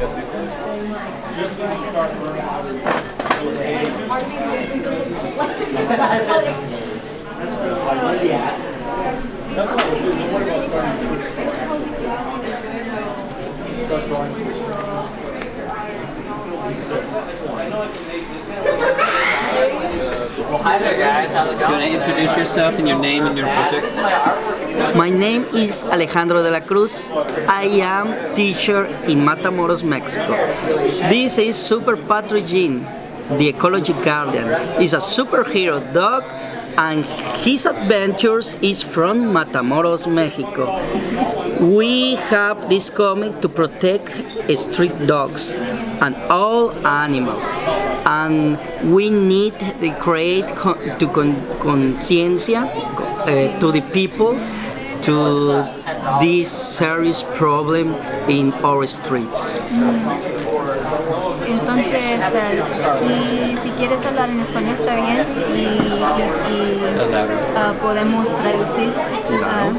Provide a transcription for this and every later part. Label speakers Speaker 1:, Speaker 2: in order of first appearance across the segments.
Speaker 1: Hi there, guys. How's it
Speaker 2: Do you want to introduce yourself and your name and your project?
Speaker 3: My name is Alejandro de la Cruz. I am teacher in Matamoros, Mexico. This is Super Patrick Jean, the ecology guardian. He's a superhero dog and his adventures is from Matamoros, Mexico. We have this comic to protect street dogs and all animals and we need to create to con conciencia uh, to the people to this serious problem in our streets.
Speaker 4: Entonces, eh, si, si quieres hablar en español está bien y, ah, podemos traducir. Ah,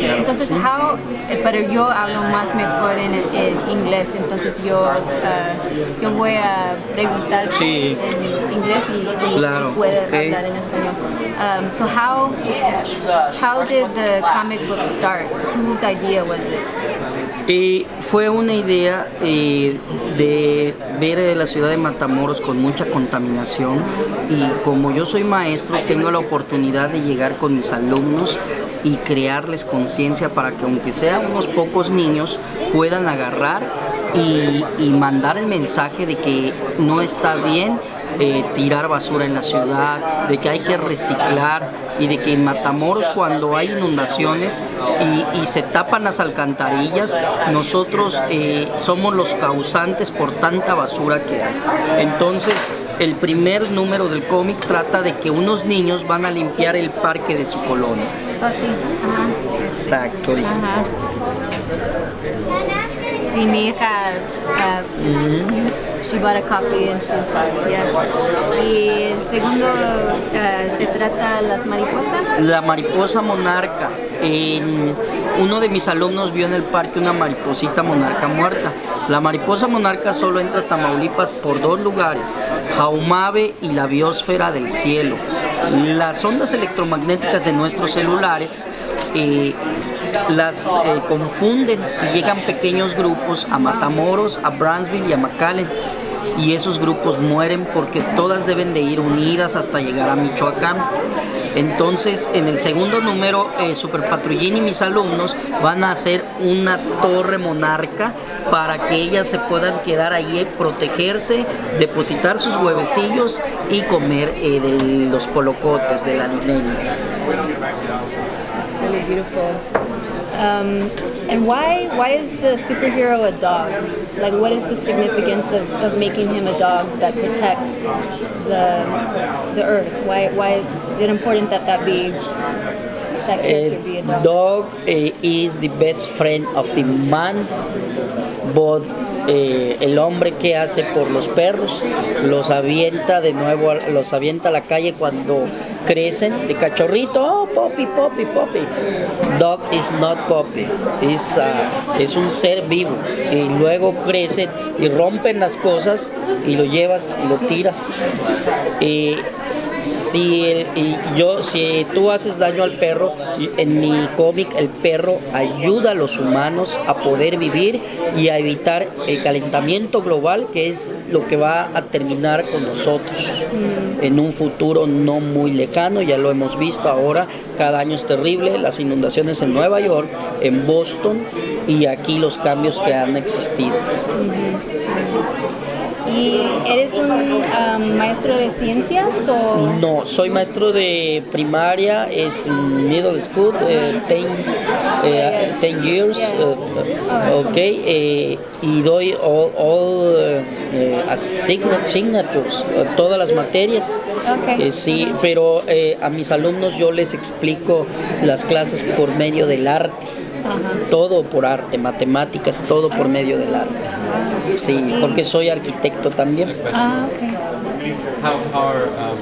Speaker 4: entonces, how, eh, pero yo hablo más mejor en, en inglés, entonces yo, ah, yo voy a preguntar
Speaker 3: Sí.
Speaker 4: en inglés y, y
Speaker 3: Claro,
Speaker 4: puede hablar en español. Um, so how, how did the comic book start? Whose idea was it?
Speaker 3: Fue una idea eh, de ver eh, la ciudad de Matamoros con mucha contaminación. Y como yo soy maestro tengo la oportunidad de llegar con mis alumnos y crearles conciencia para que aunque sean unos pocos niños puedan agarrar y mandar el mensaje de que no está bien eh, tirar basura en la ciudad, de que hay que reciclar y de que en Matamoros cuando hay inundaciones y, y se tapan las alcantarillas, nosotros eh, somos los causantes por tanta basura que hay. Entonces, el primer número del cómic trata de que unos niños van a limpiar el parque de su colonia.
Speaker 4: Oh, sí. Ajá.
Speaker 3: Exacto.
Speaker 4: Ajá. Sí, mi hija, uh, she bought a copy and she's, yeah. Y segundo uh, se trata las mariposas.
Speaker 3: La mariposa monarca. Uno de mis alumnos vio en el parque una mariposita monarca muerta. La mariposa monarca solo entra a Tamaulipas por dos lugares, Jaumave y la biosfera del cielo. Las ondas electromagnéticas de nuestros celulares eh, las eh, confunden y llegan pequeños grupos a Matamoros, a Brownsville y a McAllen y esos grupos mueren porque todas deben de ir unidas hasta llegar a Michoacán. Entonces, en el segundo número, eh, Super Patrullín y mis alumnos van a hacer una torre monarca para que ellas se puedan quedar allí, protegerse, depositar sus huevecillos y comer eh, de los polocotes.
Speaker 4: It's really beautiful. Um, and why why is the superhero a dog? Like, what is the significance of, of making him a dog that protects the the earth? Why why is it important that that be that character be a
Speaker 3: A
Speaker 4: dog?
Speaker 3: dog eh, is the best friend of the man, but eh, el hombre que hace por los perros los avienta de nuevo, a- los avienta a la calle cuando crecen de cachorrito, oh poppy, poppy, poppy. Dog is not poppy, ah, es un ser vivo y luego crecen y rompen las cosas y lo llevas y lo tiras. Y si, el- y yo, si tú haces daño al perro, en mi cómic el perro ayuda a los humanos a poder vivir y a evitar el calentamiento global, que es lo que va a terminar con nosotros en un futuro no muy lejano. Ya lo hemos visto ahora, cada año es terrible, las inundaciones en Nueva York, en Boston y aquí los cambios que han existido.
Speaker 4: ¿Y eres un um, maestro de ciencias o...?
Speaker 3: No, soy maestro de primaria, es middle school, eh, 10 eh, 10 years, eh, ok, eh, y doy all, all eh, eh, signatures, eh, todas las materias.
Speaker 4: Ok.
Speaker 3: Eh, sí, pero eh, a mis alumnos yo les explico las clases por medio del arte. Todo por arte, matemáticas, todo por medio del arte. Sí, porque soy arquitecto también.
Speaker 4: Ah, okay.
Speaker 2: How, how are, um,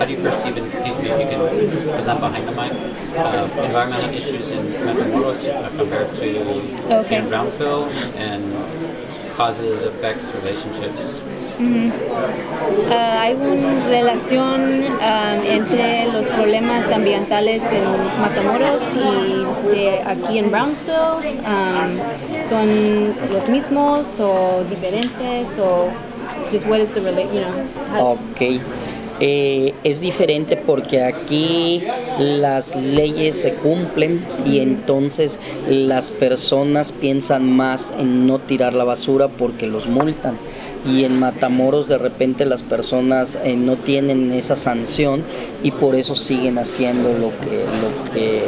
Speaker 2: how do you perceive and if you can present behind the mic uh, environmental issues in Matamoros uh, compared to
Speaker 4: Okay.
Speaker 2: in Brownsville and causes, effects, relationships.
Speaker 4: Ah, hay una relación um, entre los problemas ambientales en Matamoros y de aquí en Brownsville. Um, ¿Son los mismos o diferentes o just what is the you know?
Speaker 3: Ok. Eh, es diferente porque aquí las leyes se cumplen y entonces las personas piensan más en no tirar la basura porque los multan. Y en Matamoros de repente las personas eh, no tienen esa sanción y por eso siguen haciendo lo que, lo que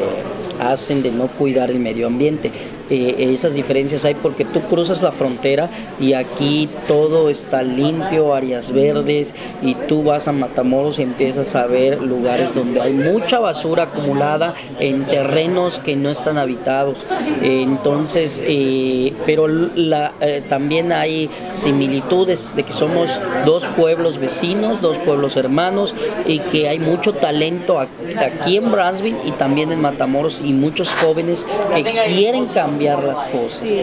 Speaker 3: hacen de no cuidar el medio ambiente. Eh, esas diferencias hay porque tú cruzas la frontera y aquí todo está limpio, áreas verdes y tú vas a Matamoros y empiezas a ver lugares donde hay mucha basura acumulada en terrenos que no están habitados. Entonces, eh, pero la, eh, también hay similitudes de que somos dos pueblos vecinos, dos pueblos hermanos y que hay mucho talento aquí en Brownsville y también en Matamoros y muchos jóvenes que quieren cambiar las cosas.
Speaker 4: Sí.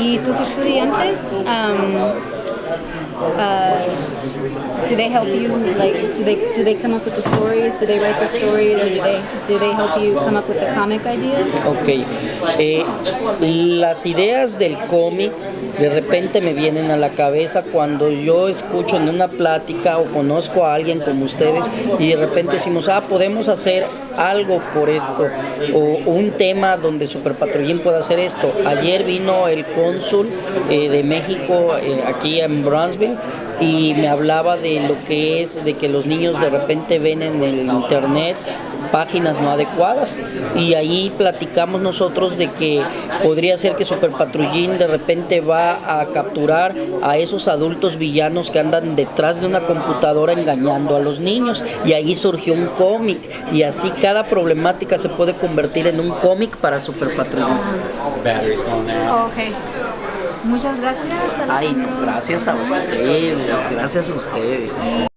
Speaker 4: Y tus estudiantes, um, uh, do they help you? Like, do they do they come up with the stories? Do they write the stories, or do they do they help you come up with the comic ideas?
Speaker 3: Ok, eh, las ideas del cómic de repente me vienen a la cabeza cuando yo escucho en una plática o conozco a alguien como ustedes y de repente decimos, ah, podemos hacer algo por esto o un tema donde Super Patrullín pueda hacer esto. Ayer vino el cónsul eh, de México eh, aquí en Brownsville y me hablaba de lo que es de que los niños de repente ven en el internet páginas no adecuadas y ahí platicamos nosotros de que podría ser que Super Patrullín de repente va a capturar a esos adultos villanos que andan detrás de una computadora engañando a los niños y ahí surgió un cómic y así cada problemática se puede convertir en un cómic para Super Patrullín.
Speaker 2: Batteries going out.
Speaker 4: Okay. Muchas gracias.
Speaker 3: Ay, no, gracias a ustedes, gracias a ustedes.